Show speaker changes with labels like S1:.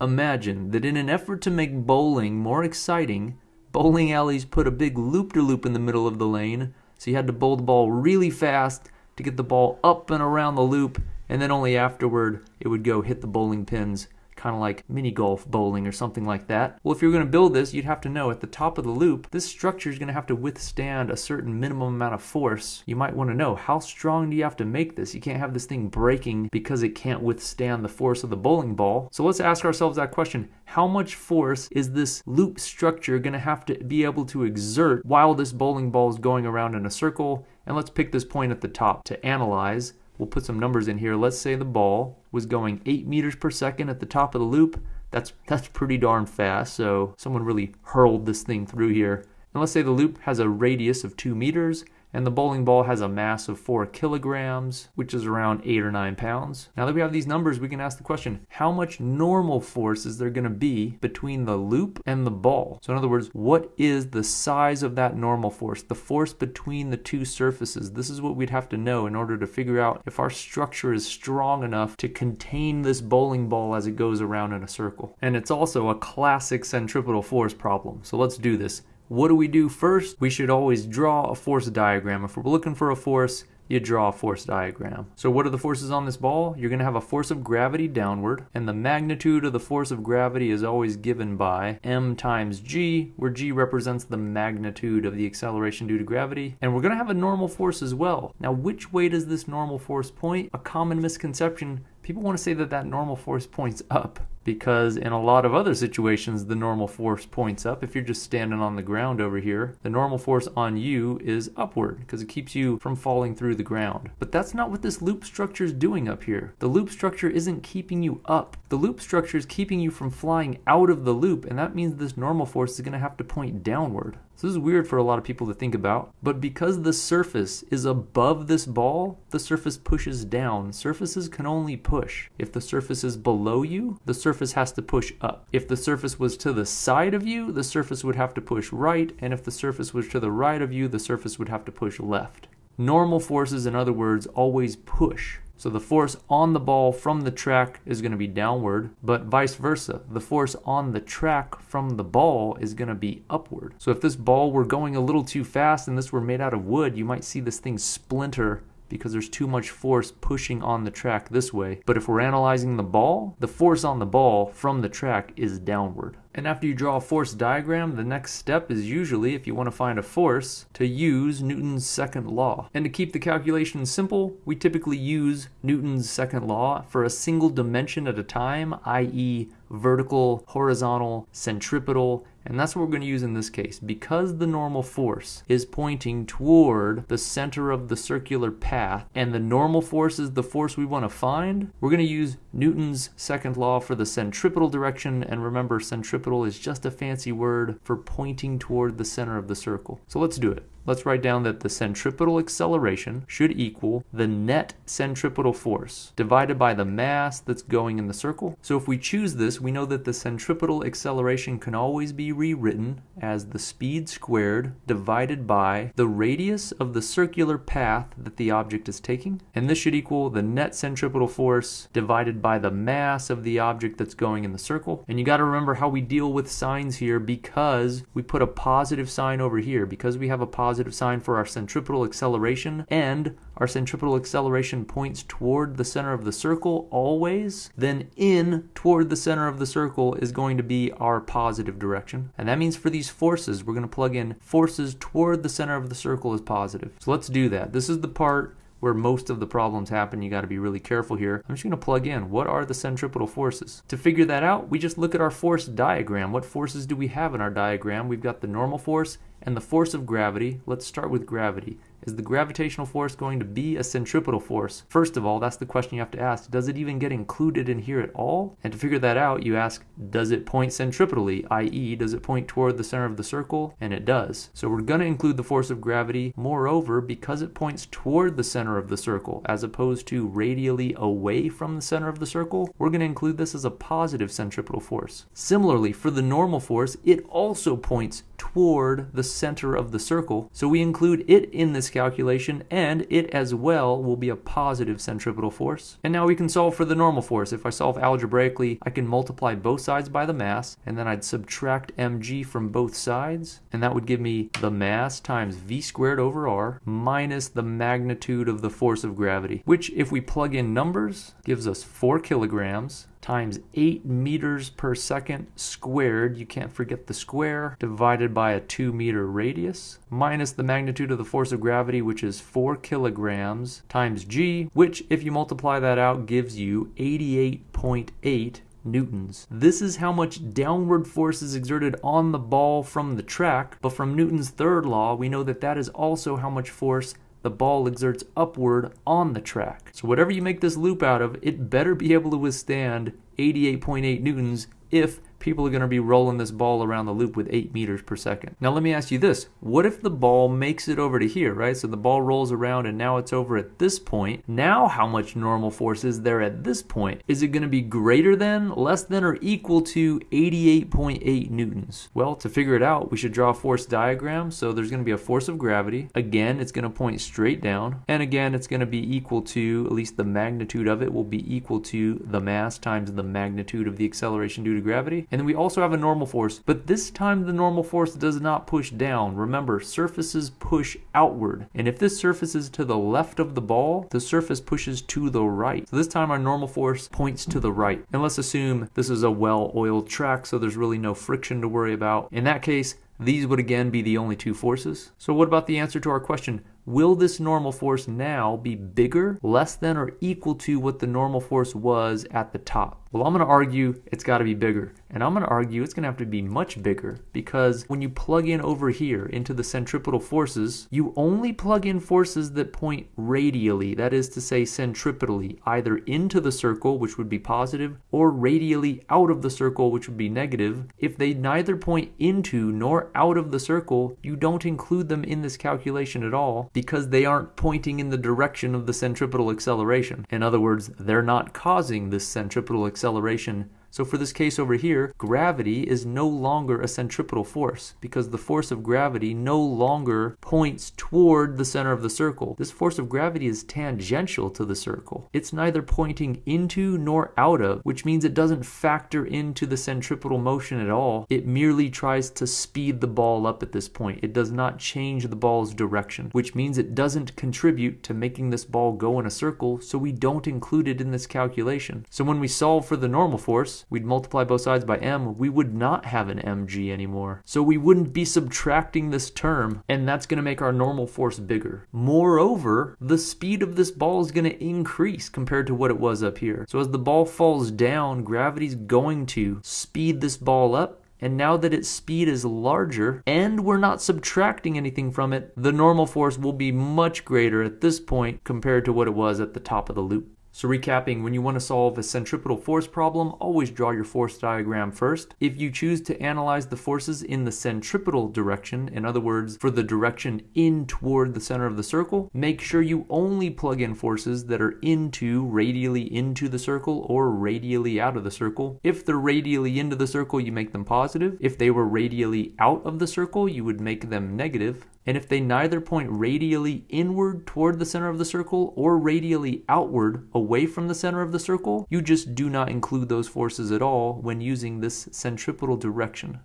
S1: Imagine that in an effort to make bowling more exciting, bowling alleys put a big loop-de-loop in the middle of the lane, so you had to bowl the ball really fast to get the ball up and around the loop, and then only afterward it would go hit the bowling pins kind of like mini golf bowling or something like that. Well, if you're going to build this, you'd have to know at the top of the loop, this structure is going to have to withstand a certain minimum amount of force. You might want to know how strong do you have to make this? You can't have this thing breaking because it can't withstand the force of the bowling ball. So let's ask ourselves that question. How much force is this loop structure going to have to be able to exert while this bowling ball is going around in a circle? And let's pick this point at the top to analyze We'll put some numbers in here. Let's say the ball was going 8 meters per second at the top of the loop. That's, that's pretty darn fast, so someone really hurled this thing through here. And let's say the loop has a radius of 2 meters, and the bowling ball has a mass of 4 kilograms, which is around 8 or 9 pounds. Now that we have these numbers, we can ask the question, how much normal force is there going to be between the loop and the ball? So in other words, what is the size of that normal force, the force between the two surfaces? This is what we'd have to know in order to figure out if our structure is strong enough to contain this bowling ball as it goes around in a circle. And it's also a classic centripetal force problem. So let's do this. What do we do first? We should always draw a force diagram. If we're looking for a force, you draw a force diagram. So what are the forces on this ball? You're going to have a force of gravity downward, and the magnitude of the force of gravity is always given by m times g, where g represents the magnitude of the acceleration due to gravity. And we're going to have a normal force as well. Now, which way does this normal force point? A common misconception people want to say that that normal force points up because in a lot of other situations the normal force points up. If you're just standing on the ground over here the normal force on you is upward because it keeps you from falling through the ground. But that's not what this loop structure is doing up here. The loop structure isn't keeping you up. The loop structure is keeping you from flying out of the loop and that means this normal force is going to have to point downward so this is weird for a lot of people to think about, but because the surface is above this ball, the surface pushes down. Surfaces can only push. If the surface is below you, the surface has to push up. If the surface was to the side of you, the surface would have to push right, and if the surface was to the right of you, the surface would have to push left. Normal forces, in other words, always push. So the force on the ball from the track is going to be downward, but vice versa. The force on the track from the ball is going to be upward. So if this ball were going a little too fast and this were made out of wood, you might see this thing splinter because there's too much force pushing on the track this way. But if we're analyzing the ball, the force on the ball from the track is downward. And after you draw a force diagram, the next step is usually, if you want to find a force, to use Newton's second law. And to keep the calculation simple, we typically use Newton's second law for a single dimension at a time, i.e. vertical, horizontal, centripetal, and that's what we're going to use in this case. Because the normal force is pointing toward the center of the circular path, and the normal force is the force we want to find, we're going to use Newton's second law for the centripetal direction, and remember centripetal is just a fancy word for pointing toward the center of the circle. So let's do it let's write down that the centripetal acceleration should equal the net centripetal force divided by the mass that's going in the circle. So if we choose this, we know that the centripetal acceleration can always be rewritten as the speed squared divided by the radius of the circular path that the object is taking. And this should equal the net centripetal force divided by the mass of the object that's going in the circle. And you got to remember how we deal with signs here because we put a positive sign over here. Because we have a positive positive sign for our centripetal acceleration, and our centripetal acceleration points toward the center of the circle always, then in toward the center of the circle is going to be our positive direction. And that means for these forces, we're going to plug in forces toward the center of the circle is positive. So let's do that. This is the part where most of the problems happen, you got to be really careful here. I'm just going to plug in what are the centripetal forces. To figure that out, we just look at our force diagram. What forces do we have in our diagram? We've got the normal force and the force of gravity. Let's start with gravity. Is the gravitational force going to be a centripetal force? First of all, that's the question you have to ask. Does it even get included in here at all? And to figure that out, you ask, does it point centripetally, i.e., does it point toward the center of the circle? And it does. So we're going to include the force of gravity. Moreover, because it points toward the center of the circle, as opposed to radially away from the center of the circle, we're going to include this as a positive centripetal force. Similarly, for the normal force, it also points toward the center of the circle. So we include it in this calculation, and it as well will be a positive centripetal force. And now we can solve for the normal force. If I solve algebraically, I can multiply both sides by the mass, and then I'd subtract mg from both sides, and that would give me the mass times v squared over r minus the magnitude of the force of gravity, which if we plug in numbers, gives us 4 kilograms times 8 meters per second squared, you can't forget the square, divided by a 2 meter radius, minus the magnitude of the force of gravity, which is 4 kilograms, times g, which if you multiply that out gives you 88.8 newtons. This is how much downward force is exerted on the ball from the track, but from Newton's third law, we know that that is also how much force the ball exerts upward on the track. So whatever you make this loop out of, it better be able to withstand 88.8 newtons if people are going to be rolling this ball around the loop with 8 meters per second. Now let me ask you this. What if the ball makes it over to here, right? So the ball rolls around and now it's over at this point. Now how much normal force is there at this point? Is it going to be greater than, less than, or equal to 88.8 newtons? Well, to figure it out, we should draw a force diagram. So there's going to be a force of gravity. Again, it's going to point straight down. And again, it's going to be equal to, at least the magnitude of it will be equal to the mass times the magnitude of the acceleration due to gravity. And then we also have a normal force, but this time the normal force does not push down. Remember, surfaces push outward. And if this surface is to the left of the ball, the surface pushes to the right. So this time our normal force points to the right. And let's assume this is a well-oiled track, so there's really no friction to worry about. In that case, these would again be the only two forces. So what about the answer to our question? Will this normal force now be bigger, less than, or equal to what the normal force was at the top? Well, I'm going to argue it's got to be bigger. And I'm going to argue it's going to have to be much bigger because when you plug in over here into the centripetal forces, you only plug in forces that point radially, that is to say centripetally, either into the circle, which would be positive, or radially out of the circle, which would be negative. If they neither point into nor out of the circle, you don't include them in this calculation at all because they aren't pointing in the direction of the centripetal acceleration. In other words, they're not causing this centripetal acceleration so for this case over here, gravity is no longer a centripetal force because the force of gravity no longer points toward the center of the circle. This force of gravity is tangential to the circle. It's neither pointing into nor out of, which means it doesn't factor into the centripetal motion at all. It merely tries to speed the ball up at this point. It does not change the ball's direction, which means it doesn't contribute to making this ball go in a circle, so we don't include it in this calculation. So when we solve for the normal force, we'd multiply both sides by m, we would not have an mg anymore. So we wouldn't be subtracting this term, and that's going to make our normal force bigger. Moreover, the speed of this ball is going to increase compared to what it was up here. So as the ball falls down, gravity's going to speed this ball up and now that its speed is larger and we're not subtracting anything from it, the normal force will be much greater at this point compared to what it was at the top of the loop. So recapping, when you want to solve a centripetal force problem, always draw your force diagram first. If you choose to analyze the forces in the centripetal direction, in other words, for the direction in toward the center of the circle, make sure you only plug in forces that are into, radially into the circle, or radially out of the circle. If they're radially into the circle, you make them positive. If they were radially out of the circle, you would make them negative. And if they neither point radially inward toward the center of the circle or radially outward away from the center of the circle, you just do not include those forces at all when using this centripetal direction.